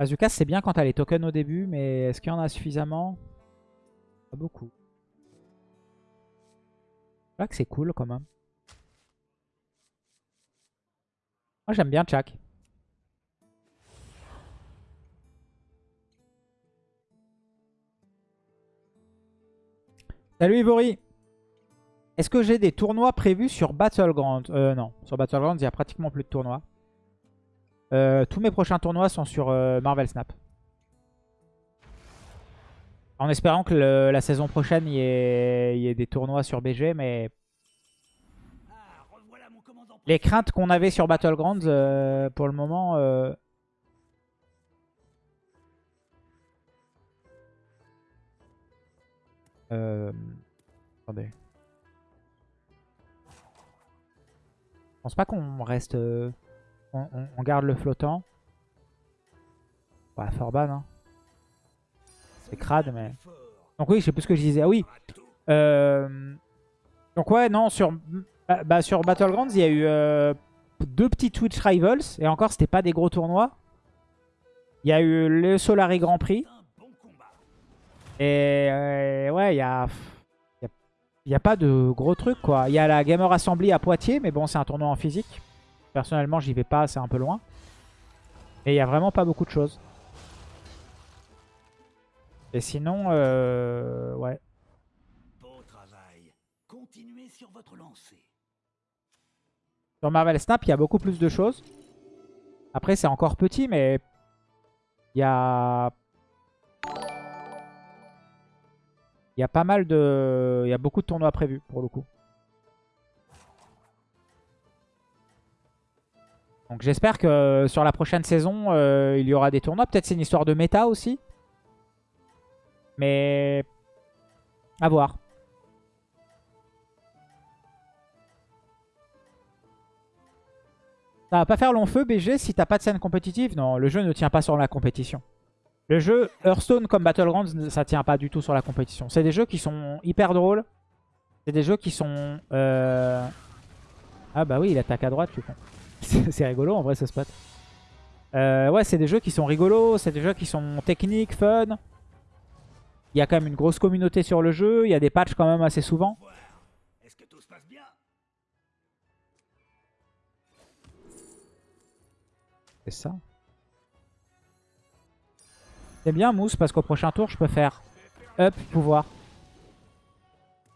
Azuka, c'est bien quand t'as les tokens au début, mais est-ce qu'il y en a suffisamment? Pas beaucoup. Je que c'est cool quand même. Moi j'aime bien Chak. Salut Ivory Est-ce que j'ai des tournois prévus sur Battleground Euh non, sur Battleground il y a pratiquement plus de tournois. Euh, tous mes prochains tournois sont sur euh, Marvel Snap. En espérant que la saison prochaine, y, ait, des tournois sur BG, mais... Les craintes qu'on avait sur Battlegrounds, euh, pour le moment... attendez. Je pense pas qu'on reste... On, garde le flottant. Ouais, Forban, hein. C'est crade, mais... Donc oui, je sais plus ce que je disais. Ah oui. Euh, donc ouais, non, sur, bah, bah, Battlegrounds, il y a eu euh, deux petits Twitch Rivals. Et encore, c'était pas des gros tournois. Il y a eu le Solari Grand Prix. Et euh, ouais, il y a... Il n'y a pas de gros trucs, quoi. Il y a la Gamer Assembly à Poitiers, mais bon, c'est un tournoi en physique. Personnellement, j'y vais pas, c'est un peu loin. Et il n'y a vraiment pas beaucoup de choses. Et sinon, euh, ouais. sur votre Sur Marvel Snap, il y a beaucoup plus de choses. Après, c'est encore petit, mais il y a... Il y a pas mal de... Il y a beaucoup de tournois prévus, pour le coup. Donc j'espère que euh, sur la prochaine saison, euh, il y aura des tournois. Peut-être c'est une histoire de méta aussi. Mais à voir. Ça va pas faire long feu BG si t'as pas de scène compétitive Non, le jeu ne tient pas sur la compétition. Le jeu Hearthstone comme Battlegrounds, ça tient pas du tout sur la compétition. C'est des jeux qui sont hyper drôles. C'est des jeux qui sont... Euh, ah bah oui, il attaque à droite, tu comprends. c'est rigolo en vrai ce spot. Euh, ouais, c'est des jeux qui sont rigolos, c'est des jeux qui sont techniques, fun. Il y a quand même une grosse communauté sur le jeu, il y a des patchs quand même assez souvent. C'est ça. C'est bien Mousse parce qu'au prochain tour je peux faire up pouvoir.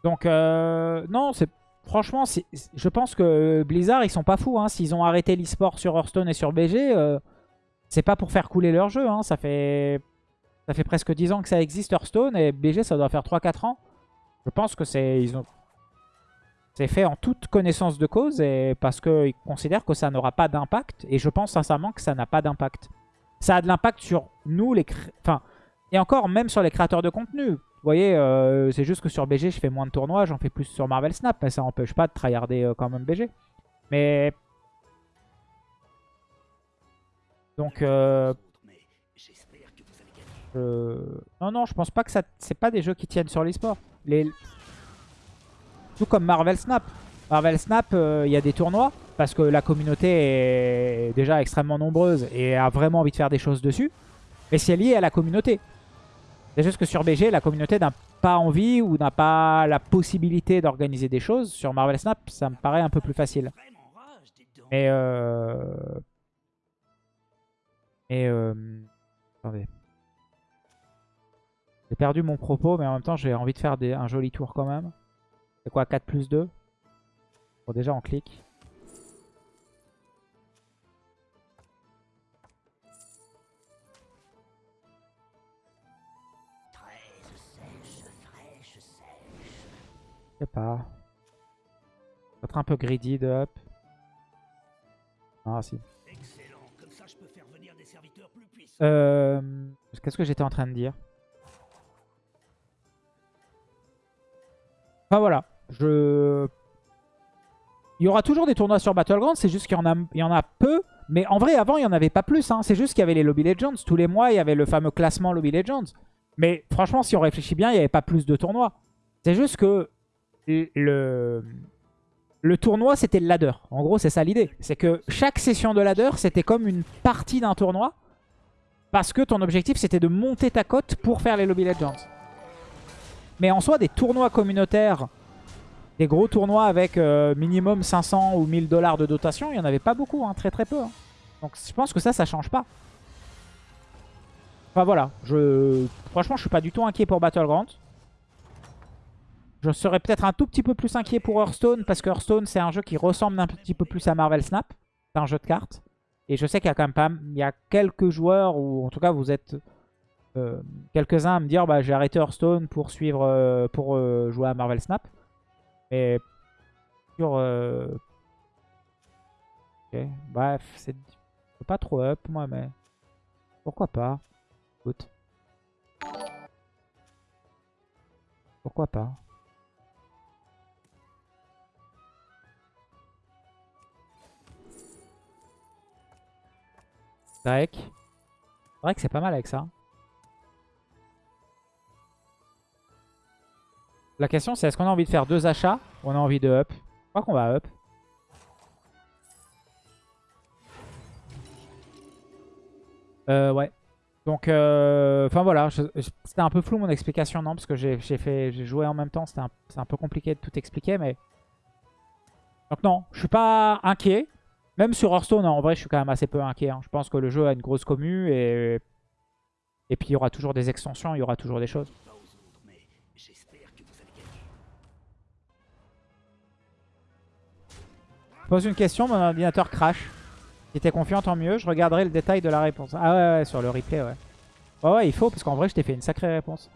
Donc euh, non, c'est franchement, je pense que Blizzard, ils sont pas fous. Hein. S'ils ont arrêté l'e-sport sur Hearthstone et sur BG, euh, c'est pas pour faire couler leur jeu. Hein. Ça, fait... ça fait presque 10 ans que ça existe Hearthstone et BG, ça doit faire 3-4 ans. Je pense que c'est ont... fait en toute connaissance de cause et parce qu'ils considèrent que ça n'aura pas d'impact. Et je pense sincèrement que ça n'a pas d'impact. Ça a de l'impact sur nous, les... Enfin, et encore, même sur les créateurs de contenu. Vous voyez, euh, c'est juste que sur BG, je fais moins de tournois, j'en fais plus sur Marvel Snap, mais ça n'empêche pas de tryharder euh, quand même BG. Mais... Donc... Euh... Non, non, je pense pas que ça... C'est pas des jeux qui tiennent sur l'e-sport. Les... Tout comme Marvel Snap. Marvel Snap, euh, il y a des tournois, parce que la communauté est déjà extrêmement nombreuse et a vraiment envie de faire des choses dessus. Mais c'est lié à la communauté. C'est juste que sur BG, la communauté n'a pas envie ou n'a pas la possibilité d'organiser des choses. Sur Marvel Snap, ça me paraît un peu plus facile. Mais euh... Euh... J'ai perdu mon propos, mais en même temps, j'ai envie de faire un joli tour quand même. C'est quoi, 4 plus 2 Bon, déjà, on clique. Pas. Peut-être un peu greedy de up. Ah si. Euh, Qu'est-ce que j'étais en train de dire? Enfin voilà. Je... Il y aura toujours des tournois sur Battleground, c'est juste qu'il y, en a, il y en a peu. Mais en vrai, avant, il n'y en avait pas plus. Hein. C'est juste qu'il y avait les Lobby Legends. Tous les mois, il y avait le fameux classement Lobby Legends. Mais franchement, si on réfléchit bien, il n'y avait pas plus de tournois. C'est juste que le, tournoi, c'était le ladder. En gros, c'est ça l'idée. C'est que chaque session de ladder, c'était comme une partie d'un tournoi. Parce que ton objectif, c'était de monter ta cote pour faire les Lobby Legends. Mais en soi, des tournois communautaires, des gros tournois avec euh, minimum 500 ou 1000 dollars de dotation, il n'y en avait pas beaucoup, hein, très très peu. hein. Donc je pense que ça, ça change pas. Enfin voilà, franchement, je suis pas du tout inquiet pour Battleground. Je serais peut-être un tout petit peu plus inquiet pour Hearthstone, parce que Hearthstone, c'est un jeu qui ressemble un petit peu plus à Marvel Snap. C'est un jeu de cartes. Et je sais qu'il y a quand même pas... Il y a quelques joueurs, ou en tout cas vous êtes euh, quelques-uns à me dire bah, j'ai arrêté Hearthstone pour suivre euh, pour euh, jouer à Marvel Snap. Mais sur... euh, ok, Bref, c'est pas trop up moi, mais pourquoi pas. Écoute. Pourquoi pas. Drake. Drake c'est pas mal avec ça. La question c'est est-ce qu'on a envie de faire deux achats ou on a envie de up? Je crois qu'on va up. Euh, ouais. Donc, euh, enfin voilà, c'était un peu flou mon explication, non? Parce que j'ai joué en même temps, c'était un, c'est un peu compliqué de tout expliquer, mais... Donc non, je suis pas inquiet. Même sur Hearthstone, en vrai, je suis quand même assez peu inquiet. hein. Je pense que le jeu a une grosse commu et... Et puis il y aura toujours des extensions, il y aura toujours des choses. Je pose une question, mon ordinateur crash. Si t'es confiant, tant mieux. Je regarderai le détail de la réponse. Ah ouais, ouais, sur le replay, ouais. Ouais, ouais, il faut, parce qu'en vrai, je t'ai fait une sacrée réponse.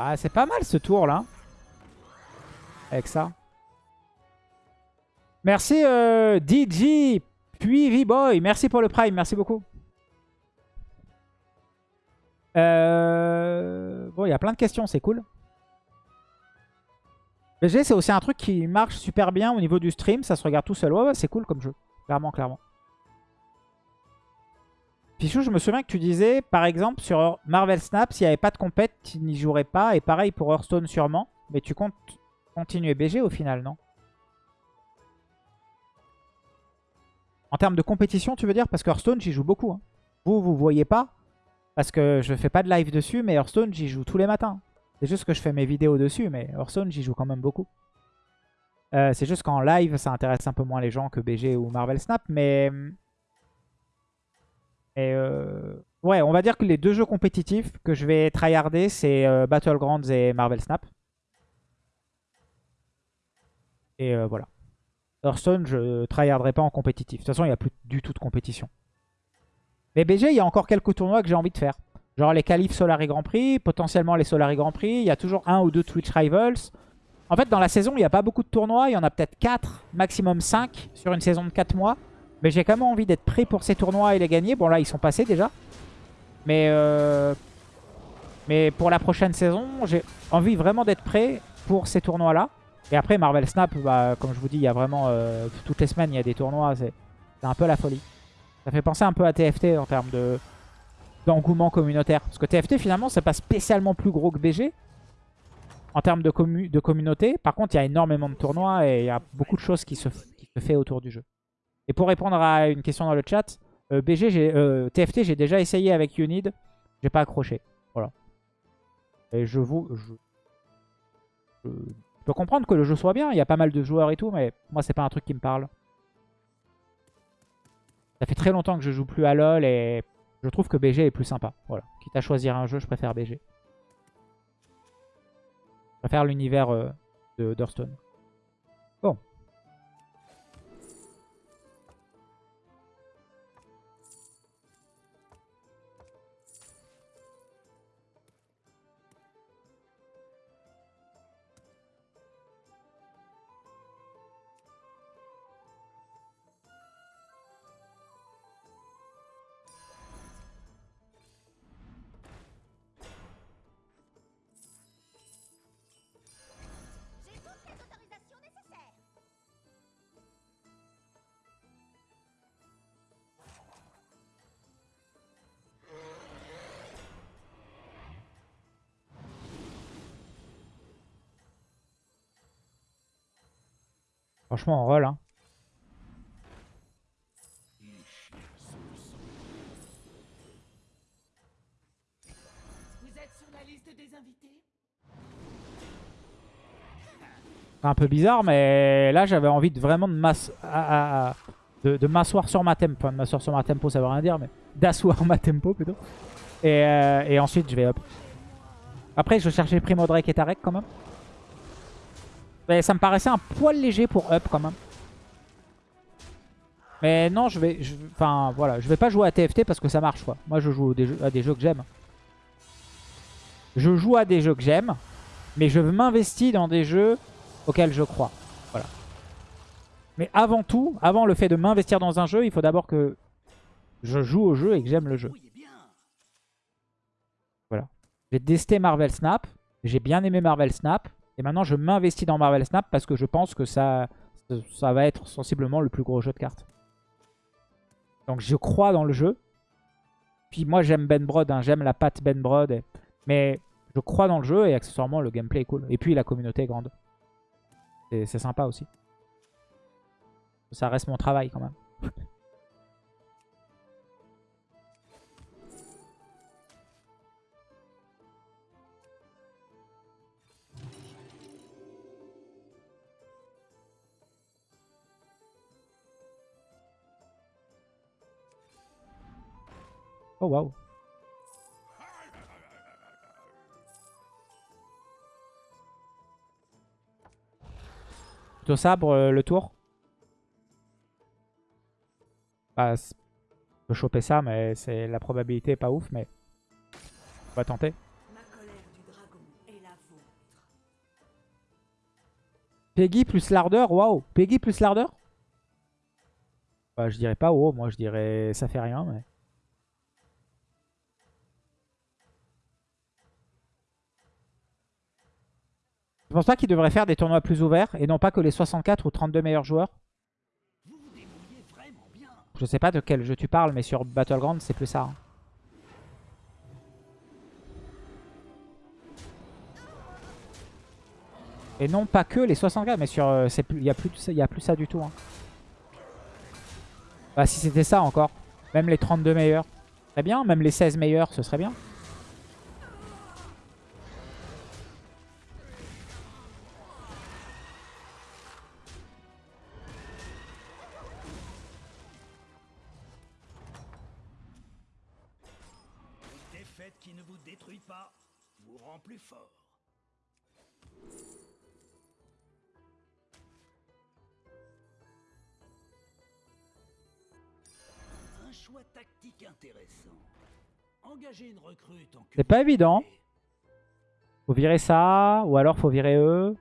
Ah, c'est pas mal ce tour, là. Avec ça. Merci, euh, DJ, puis V-Boy. Merci pour le Prime, merci beaucoup. Euh... Bon, il y a plein de questions, c'est cool. BG, c'est aussi un truc qui marche super bien au niveau du stream. Ça se regarde tout seul. Ouais, ouais, c'est cool comme jeu. Clairement, clairement. Pichou, je me souviens que tu disais, par exemple, sur Marvel Snap, s'il n'y avait pas de compète, tu n'y jouerais pas. Et pareil pour Hearthstone sûrement. Mais tu comptes continuer BG au final, non? En termes de compétition, tu veux dire? Parce que Hearthstone, j'y joue beaucoup. hein. Vous, vous voyez pas. Parce que je fais pas de live dessus, mais Hearthstone, j'y joue tous les matins. C'est juste que je fais mes vidéos dessus, mais Hearthstone, j'y joue quand même beaucoup. Euh, c'est juste qu'en live, ça intéresse un peu moins les gens que BG ou Marvel Snap, mais... Et euh, Ouais, on va dire que les deux jeux compétitifs que je vais tryharder, c'est euh, Battlegrounds et Marvel Snap. Et euh, voilà. Hearthstone, je tryharderai pas en compétitif. De toute façon, il n'y a plus du tout de compétition. Mais BG, il y a encore quelques tournois que j'ai envie de faire. Genre les qualifs Solari Grand Prix, potentiellement les Solari Grand Prix. Il y a toujours un ou deux Twitch Rivals. En fait, dans la saison, il n'y a pas beaucoup de tournois. Il y en a peut-être 4, maximum 5 sur une saison de 4 mois. Mais j'ai quand même envie d'être prêt pour ces tournois et les gagner. Bon, là, ils sont passés déjà. Mais, euh, mais pour la prochaine saison, j'ai envie vraiment d'être prêt pour ces tournois-là. Et après, Marvel Snap, bah, comme je vous dis, il y a vraiment... euh, toutes les semaines, il y a des tournois. C'est un peu la folie. Ça fait penser un peu à TFT en termes de d'engouement communautaire. Parce que TFT, finalement, c'est pas spécialement plus gros que BG en termes de, de communauté. Par contre, il y a énormément de tournois et il y a beaucoup de choses qui se, qui se fait autour du jeu. Et pour répondre à une question dans le chat, euh, BG, j'ai- euh, TFT, j'ai déjà essayé avec Unid. J'ai pas accroché. Voilà. Et je vous... Je, je- je peux comprendre que le jeu soit bien. Il y a pas mal de joueurs et tout, mais moi, c'est pas un truc qui me parle. Ça fait très longtemps que je joue plus à LoL et je trouve que BG est plus sympa. Voilà. Quitte à choisir un jeu, je préfère BG. Je préfère l'univers euh, de d'Hearthstone. Franchement, on roll. Hein. Un peu bizarre, mais là, j'avais envie de vraiment de m'ass- à- à- de, de m'asseoir sur ma tempo. Enfin, de m'asseoir sur ma tempo, ça veut rien dire, mais d'asseoir ma tempo plutôt. Et, euh, et ensuite, je vais up. Après, je cherchais Primo Drake et Tarek quand même. Mais ça me paraissait un poil léger pour up quand même. Mais non, je vais... voilà. Je vais pas jouer à TFT parce que ça marche, quoi. Moi, je joue à des jeux que j'aime. Je joue à des jeux que j'aime. Mais je m'investis dans des jeux auxquels je crois. Voilà. Mais avant tout, avant le fait de m'investir dans un jeu, il faut d'abord que je joue au jeu et que j'aime le jeu. Bien. J'ai testé Marvel Snap. J'ai bien aimé Marvel Snap. Et maintenant, je m'investis dans Marvel Snap parce que je pense que ça, ça va être sensiblement le plus gros jeu de cartes. Donc, je crois dans le jeu. Puis moi, j'aime Ben Brod. hein. J'aime la patte Ben Brod. Mais je crois dans le jeu et accessoirement, le gameplay est cool. Et puis, la communauté est grande. C'est sympa aussi. Ça reste mon travail quand même. Oh waouh. Plutôt sabre euh, le tour? Bah, on peut choper ça, mais c'est la probabilité est pas ouf, mais on va tenter. Peggy plus l'ardeur, waouh. Peggy plus l'ardeur bah, Je dirais pas oh, moi je dirais ça fait rien, mais... Je pense pas qu'il devrait faire des tournois plus ouverts et non pas que les 64 ou 32 meilleurs joueurs. Je sais pas de quel jeu tu parles, mais sur Battleground, c'est plus ça. hein. Et non pas que les 64, mais sur, euh, il y a a plus ça du tout. hein. Bah si c'était ça encore, même les 32 meilleurs, très bien. Même les 16 meilleurs, ce serait bien. Défaite qui ne vous détruit pas vous rend plus fort. Un choix tactique intéressant. Engagez une recrue tant que C'est pas évident. Faut virer ça, ou alors faut virer eux.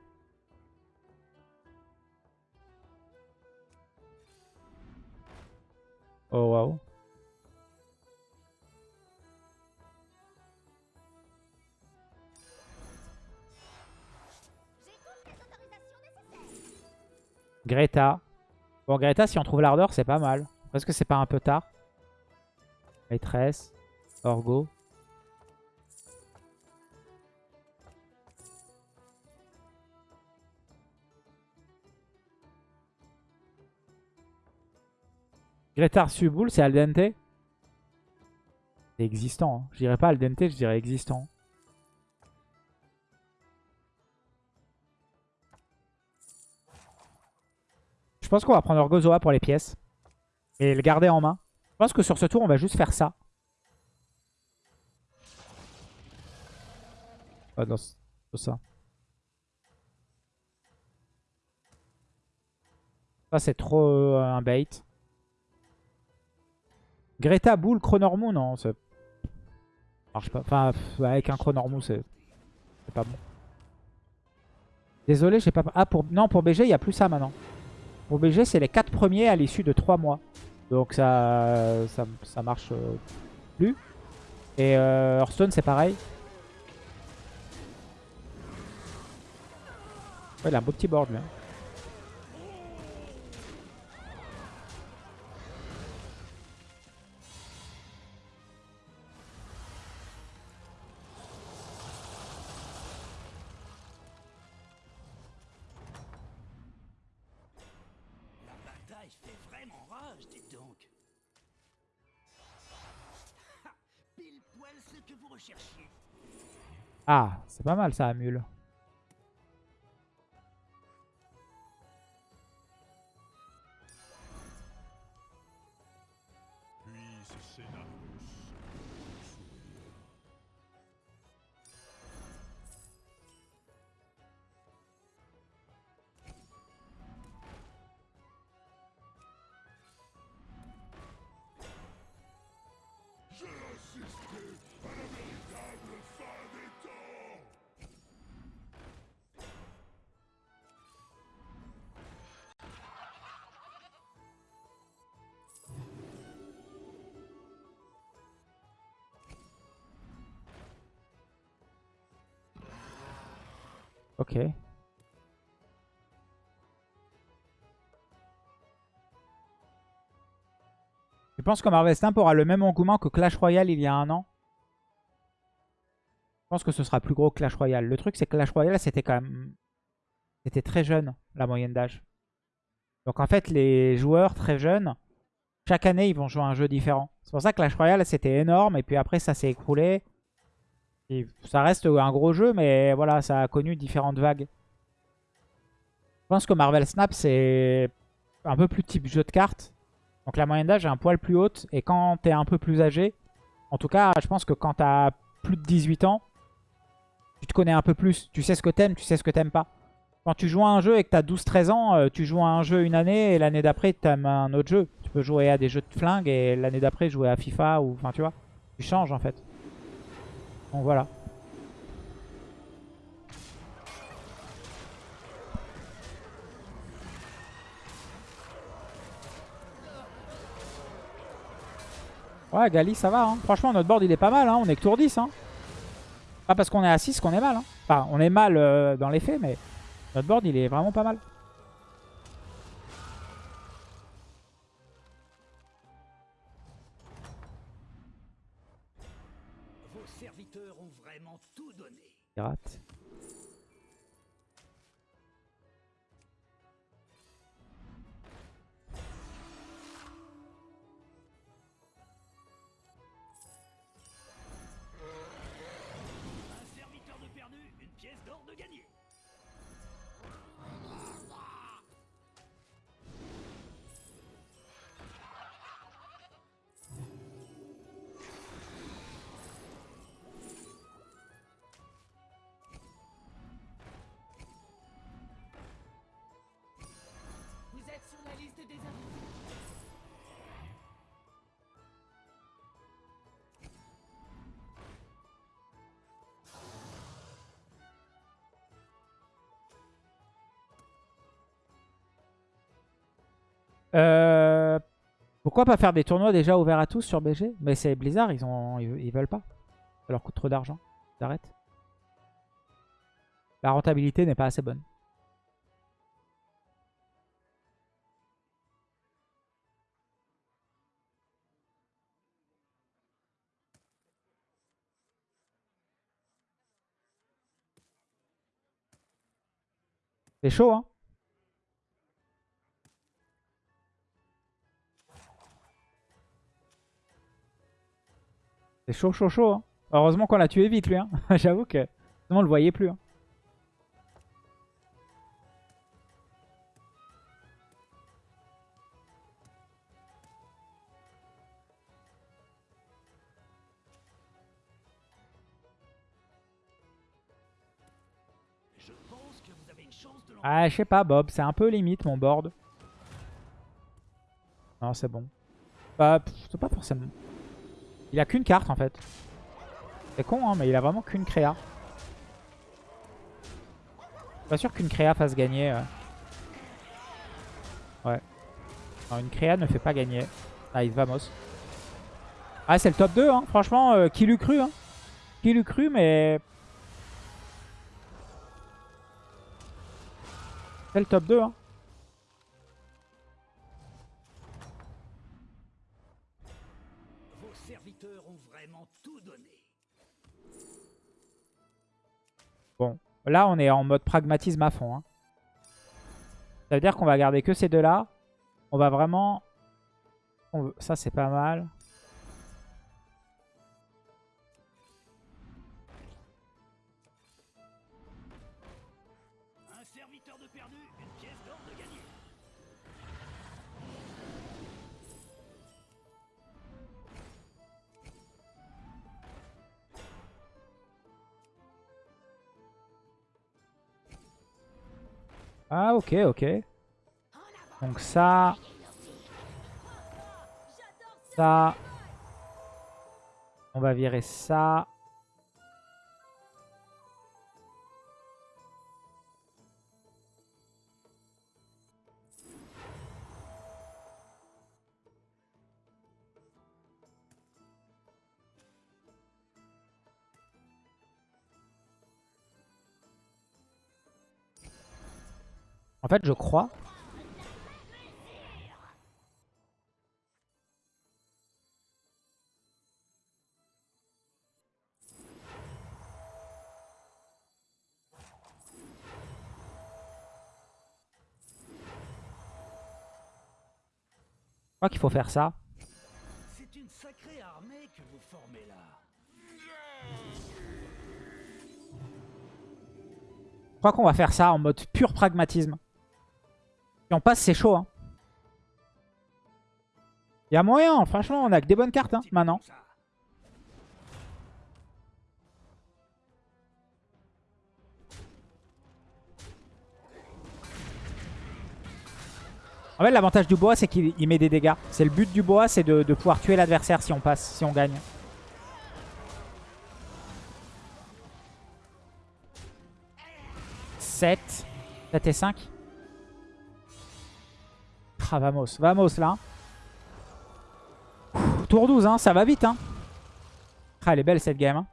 Oh waouh. Greta. Bon, Greta, si on trouve l'ardeur, c'est pas mal. Est-ce que c'est pas un peu tard? Maîtresse. Orgo. Greta Arsuboul, c'est al dente C'est existant. hein. Je dirais pas al dente, je dirais existant. Je pense qu'on va prendre Orgozoa pour les pièces. Et le garder en main. Je pense que sur ce tour, on va juste faire ça. Ah non, ça. Ça, c'est trop euh, un bait. Greta, Bull, Chronormou, non, ça marche pas. Enfin, avec un Chronormou, c'est c'est pas bon. Désolé, j'ai pas... Ah, pour... non, pour BG, il n'y a plus ça maintenant. Pour BG, c'est les 4 premiers à l'issue de 3 mois. Donc ça, marche euh, plus. Et euh, Hearthstone, c'est pareil. Ouais, il a un beau petit board, lui. Ah, c'est pas mal ça, Amul. Ok. Je pense que Marvel Snap aura le même engouement que Clash Royale il y a un an? Je pense que ce sera plus gros que Clash Royale. Le truc, c'est que Clash Royale, c'était quand même... C'était très jeune, la moyenne d'âge. Donc en fait, les joueurs très jeunes, chaque année, ils vont jouer à un jeu différent. C'est pour ça que Clash Royale, c'était énorme. Et puis après, ça s'est écroulé. Ça reste un gros jeu, mais voilà, ça a connu différentes vagues. Je pense que Marvel Snap, c'est un peu plus type jeu de cartes. Donc la moyenne d'âge est un poil plus haute. Et quand t'es un peu plus âgé, en tout cas, je pense que quand t'as plus de 18 ans, tu te connais un peu plus. Tu sais ce que t'aimes, tu sais ce que t'aimes pas. Quand tu joues à un jeu et que t'as 12-13 ans, euh, tu joues à un jeu une année et l'année d'après, t'aimes un autre jeu. Tu peux jouer à des jeux de flingue et l'année d'après, jouer à FIFA ou... Enfin, tu vois. Tu changes en fait. Donc voilà. Ouais, Gali, ça va. hein. Franchement, notre board, il est pas mal. hein. On est que tour 10. Hein. Pas parce qu'on est à 6 qu'on est mal. hein. Enfin, on est mal euh, dans les faits, mais notre board, il est vraiment pas mal. Yacht. Euh, pourquoi pas faire des tournois déjà ouverts à tous sur BG Mais c'est Blizzard, ils, ont, ils, veulent pas. Ça leur coûte trop d'argent. Ils. La rentabilité n'est pas assez bonne. C'est chaud, hein C'est chaud, chaud, chaud. hein. Heureusement qu'on l'a tué vite, lui. Hein. J'avoue que sinon on le voyait plus. hein. Ah, je sais pas, Bob. C'est un peu limite, mon board. Non, c'est bon. Bah, c'est pas forcément. Il a qu'une carte, en fait. C'est con, hein, mais il a vraiment qu'une créa. Pas sûr qu'une créa fasse gagner. euh. Ouais. Une créa ne fait pas gagner. Nice, vamos. Ah, c'est le top 2, hein. Franchement, euh, qui l'eût cru, hein. Qui l'eût cru, mais... C'est le top 2, hein. Là, on est en mode pragmatisme à fond. Hein. Ça veut dire qu'on va garder que ces deux-là. On va vraiment... Ça, c'est pas mal. Un serviteur de perdu, une pièce d'or de. Ah ok, ok. Donc ça... Ça... On va virer ça. En fait, je crois. Je crois qu'il faut faire ça. C'est une sacrée armée que vous formez là. Je crois qu'on va faire ça en mode pur pragmatisme. Si on passe, c'est chaud. Hein. Il y a moyen, franchement, on a que des bonnes cartes hein, maintenant. En fait, l'avantage du bois, c'est qu'il il met des dégâts. C'est le but du bois, c'est de, de pouvoir tuer l'adversaire si on passe, si on gagne. « 7. 7 et 5. Ah, vamos. Vamos, là. Tour 12, hein. Ça va vite, hein. Ah, elle est belle, cette game. hein.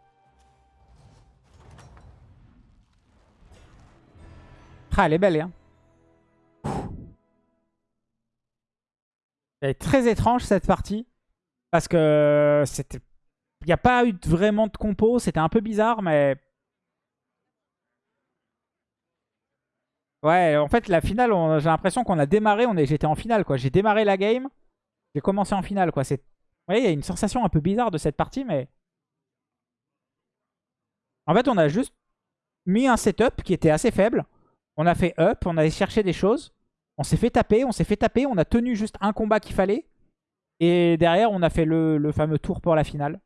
Ah, elle est belle, hein. Elle est très étrange cette partie. Parce que c'était. Il n'y a pas eu vraiment de compo. C'était un peu bizarre, mais. Ouais, en fait, la finale, j'ai l'impression qu'on a démarré. J'étais en finale, quoi. J'ai démarré la game. J'ai commencé en finale, quoi. C'est... Il y a une sensation un peu bizarre de cette partie, mais. En fait, on a juste mis un setup qui était assez faible. On a fait up, on a cherché des choses. On s'est fait taper, on s'est fait taper, on a tenu juste un combat qu'il fallait. Et derrière, on a fait le fameux tour pour la finale.